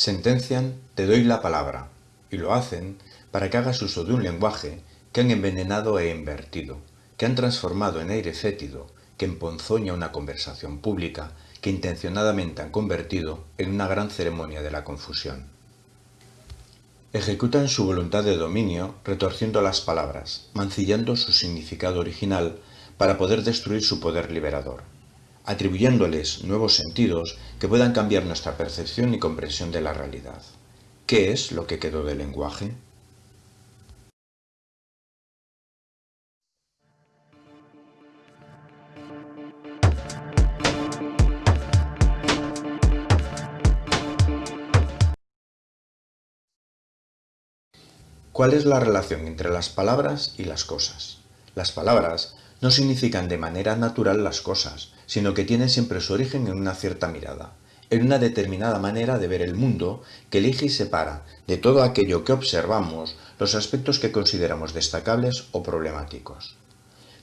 Sentencian te doy la palabra, y lo hacen para que hagas uso de un lenguaje que han envenenado e invertido, que han transformado en aire fétido, que emponzoña una conversación pública, que intencionadamente han convertido en una gran ceremonia de la confusión. Ejecutan su voluntad de dominio retorciendo las palabras, mancillando su significado original para poder destruir su poder liberador atribuyéndoles nuevos sentidos que puedan cambiar nuestra percepción y comprensión de la realidad. ¿Qué es lo que quedó del lenguaje? ¿Cuál es la relación entre las palabras y las cosas? Las palabras no significan de manera natural las cosas, sino que tienen siempre su origen en una cierta mirada, en una determinada manera de ver el mundo que elige y separa de todo aquello que observamos los aspectos que consideramos destacables o problemáticos.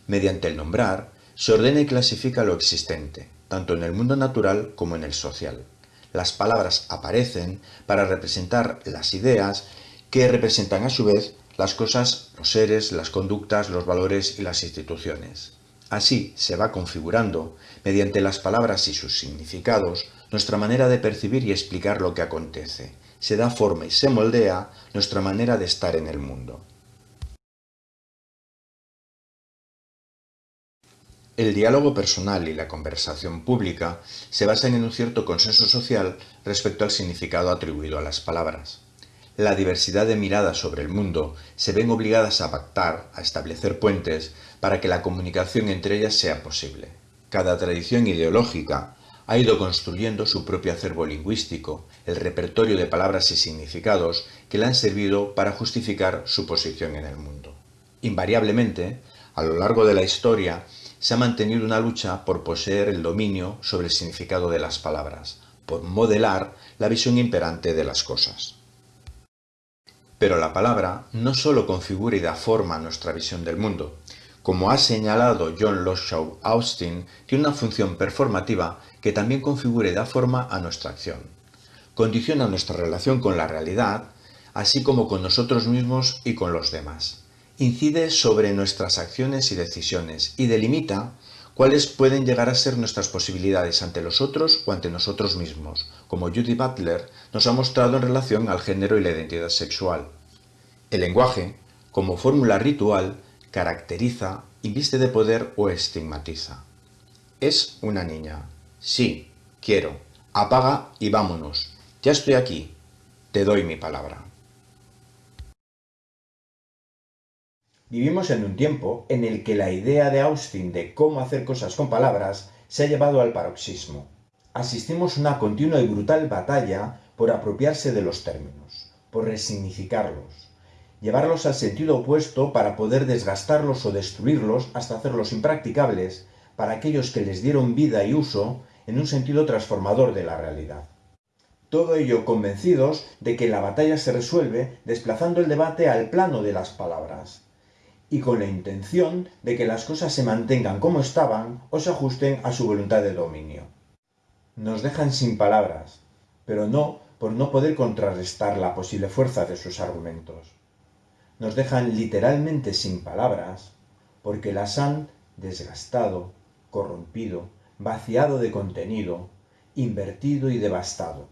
Mediante el nombrar, se ordena y clasifica lo existente, tanto en el mundo natural como en el social. Las palabras aparecen para representar las ideas que representan a su vez las cosas, los seres, las conductas, los valores y las instituciones. Así se va configurando, mediante las palabras y sus significados, nuestra manera de percibir y explicar lo que acontece. Se da forma y se moldea nuestra manera de estar en el mundo. El diálogo personal y la conversación pública se basan en un cierto consenso social respecto al significado atribuido a las palabras la diversidad de miradas sobre el mundo se ven obligadas a pactar, a establecer puentes, para que la comunicación entre ellas sea posible. Cada tradición ideológica ha ido construyendo su propio acervo lingüístico, el repertorio de palabras y significados que le han servido para justificar su posición en el mundo. Invariablemente, a lo largo de la historia, se ha mantenido una lucha por poseer el dominio sobre el significado de las palabras, por modelar la visión imperante de las cosas. Pero la palabra no solo configura y da forma a nuestra visión del mundo. Como ha señalado John Loshaw Austin, tiene una función performativa que también configura y da forma a nuestra acción. Condiciona nuestra relación con la realidad, así como con nosotros mismos y con los demás. Incide sobre nuestras acciones y decisiones y delimita cuáles pueden llegar a ser nuestras posibilidades ante los otros o ante nosotros mismos, como Judy Butler nos ha mostrado en relación al género y la identidad sexual. El lenguaje, como fórmula ritual, caracteriza, inviste de poder o estigmatiza. Es una niña. Sí, quiero. Apaga y vámonos. Ya estoy aquí. Te doy mi palabra. Vivimos en un tiempo en el que la idea de Austin de cómo hacer cosas con palabras se ha llevado al paroxismo. Asistimos a una continua y brutal batalla por apropiarse de los términos, por resignificarlos, llevarlos al sentido opuesto para poder desgastarlos o destruirlos hasta hacerlos impracticables para aquellos que les dieron vida y uso en un sentido transformador de la realidad. Todo ello convencidos de que la batalla se resuelve desplazando el debate al plano de las palabras, y con la intención de que las cosas se mantengan como estaban o se ajusten a su voluntad de dominio. Nos dejan sin palabras, pero no por no poder contrarrestar la posible fuerza de sus argumentos. Nos dejan literalmente sin palabras porque las han desgastado, corrompido, vaciado de contenido, invertido y devastado